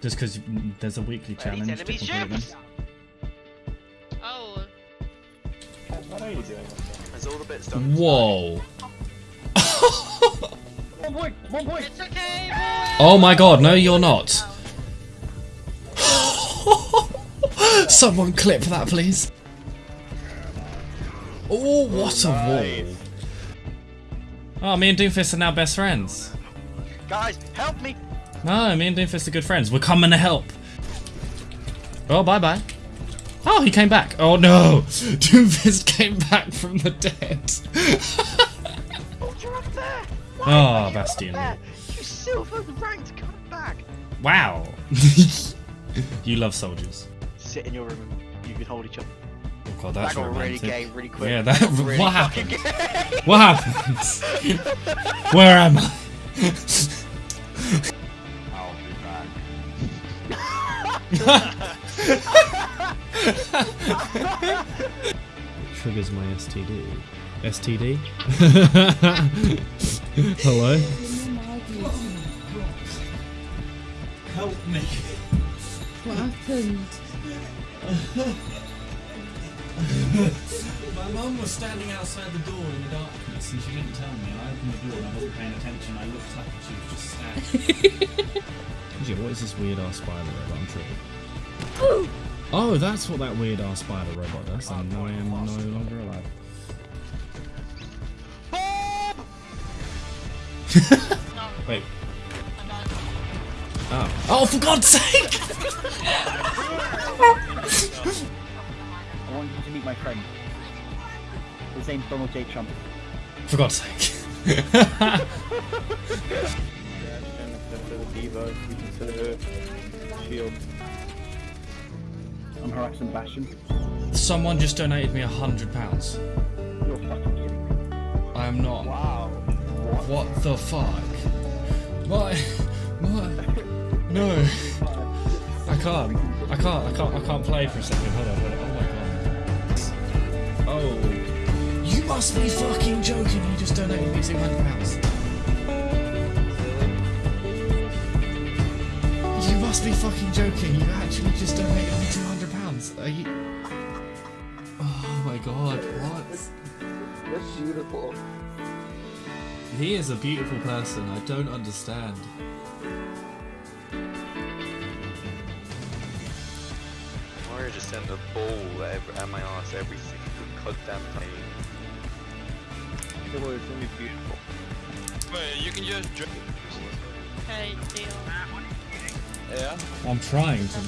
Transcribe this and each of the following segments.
Just because there's a weekly challenge. enemy to complete them. ships! Oh, What are you doing? There's all the bits done. Whoa. One point! Point! it's okay, boy. Oh my god, no, you're not. Someone clip that, please. Oh, what a wall. Oh, me and Doomfist are now best friends. Guys, help me! No, me and Doomfist are good friends. We're coming to help. Oh, bye bye. Oh, he came back. Oh no! Doomfist came back from the dead. Oh, you're up there! Oh, you Bastion. You silver ranked come back! Wow. you love soldiers. Sit in your room and you can hold each other. Oh god, that's that got really romantic. gay really quick. Yeah, that- really what happened? What happens? Where am I? Triggers my STD. STD? Hello? Help me. What happened? My mum was standing outside the door in the darkness and she didn't tell me. I opened the door and I wasn't paying attention. I looked up and she was just standing. yeah, what is this weird ass spider robot? I'm triggered. Oh, that's what that weird ass spider robot does. And I am no longer alive. Wait. Oh. oh, for God's sake! I want you to meet my friend. His name's Donald J. Trump. For God's sake. I'm harassing Bastion. Someone just donated me a hundred pounds. You're fucking kidding me. I am not. Wow. What the fuck? What? What? No. I can't. I can't. I can't. I can't play for a second. Hold on. Hold on. Oh my god. Oh. You must be fucking joking. You just donated me two hundred pounds. You must be fucking joking. You actually just donated me two hundred pounds. Are you? Oh my god. What? That's beautiful. He is a beautiful person. I don't understand. Mario just sent a ball at, my ass every single goddamn time. The word's gonna be beautiful. Wait, you can just drink. Okay, deal. Yeah. I'm trying to.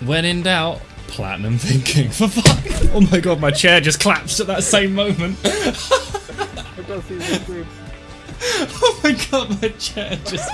When in doubt, platinum thinking. For fuck! Oh my god, my chair just collapsed at that same moment. oh my god, my chair just.